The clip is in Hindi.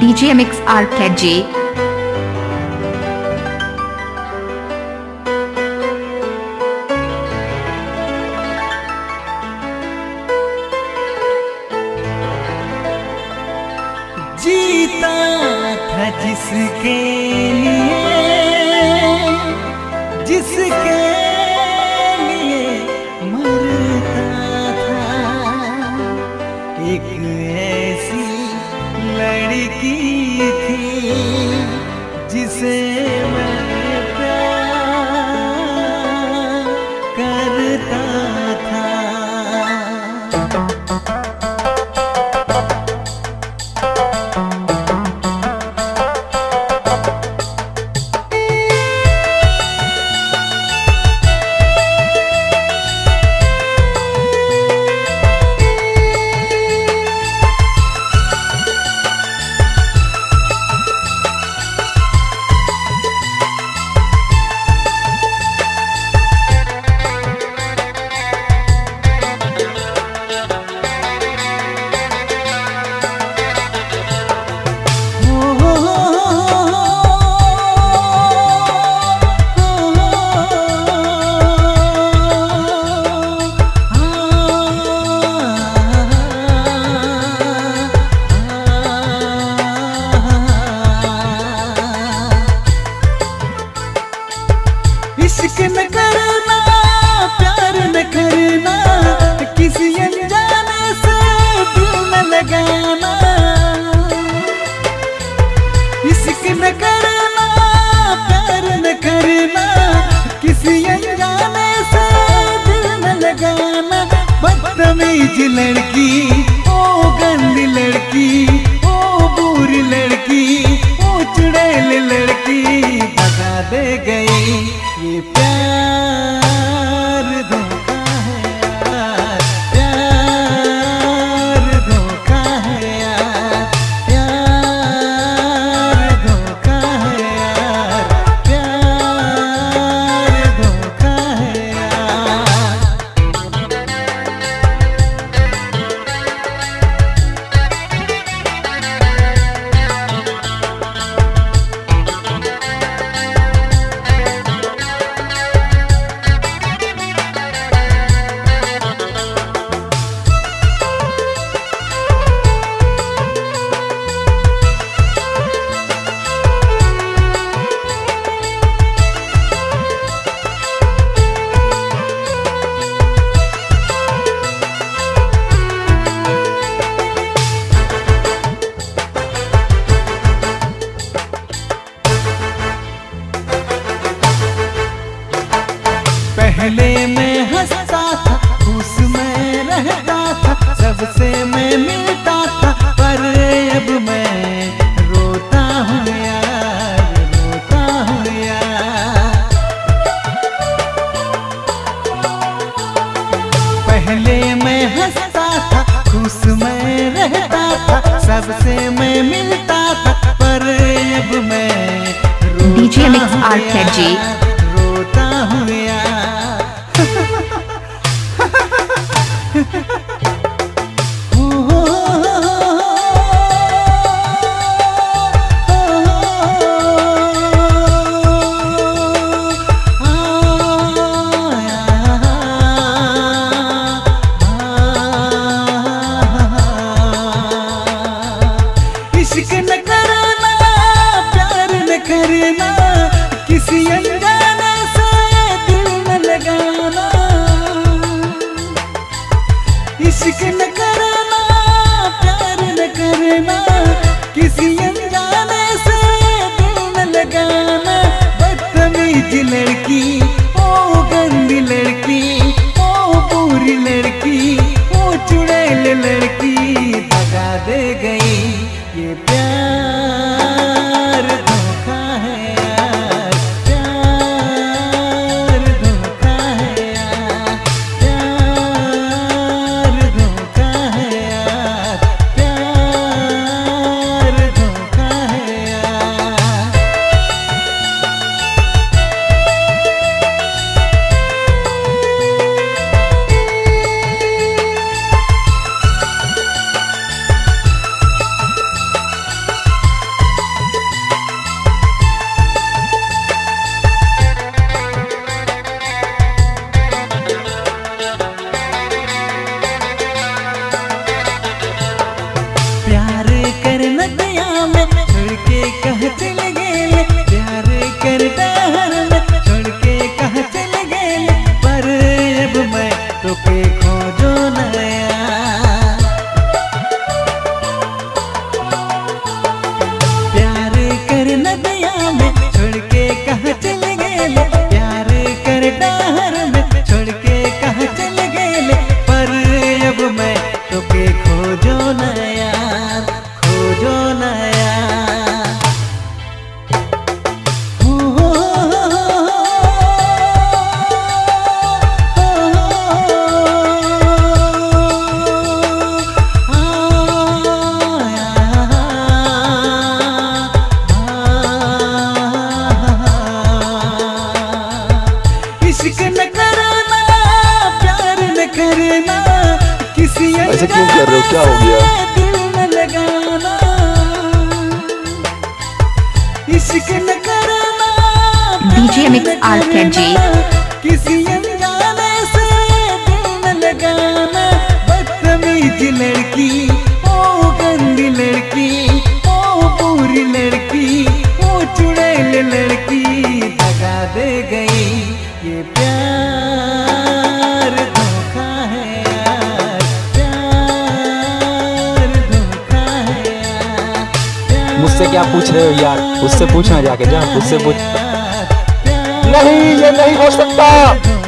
DJ Mix RKG. जीता था जिसके लिए लड़की इश्क करना, प्यार न करना, किसी अनजाने से दिल न लगाना। इश्क करना, प्यार न करना, किसी अनजाने से दिल न लगाना। बदतमीज लड़की, ओ गंदी लड़की, ओ बुरी लड़की, ओ चुड़ैल लड़की बता दे गई। ये प्यार पहले मैं हंसता था उसमें रहता था सबसे मैं मिलता था पर अब मैं रोता हूँ यार रोता हूँ यार पहले मैं हंसता था खुश मैं रहता था सबसे मैं मिलता था पर अब मैं Mix हूँ RKG. रोता हूँ करना प्यार न करना किसी ऐसे क्यों कर रहे हो? क्या हो गया? दिल न लगाना इश्क न करना Mix प्यार न RKG. किसी अनजाने से दिल न लगाना बदतमीज लड़की ओ गंदी लड़की ओ पूरी लड़की ओ चुड़ैल लड़की दगा दे गई ये क्या पूछ रहे हो यार? उससे पूछना जाके जा उससे पूछ नहीं, ये नहीं हो सकता।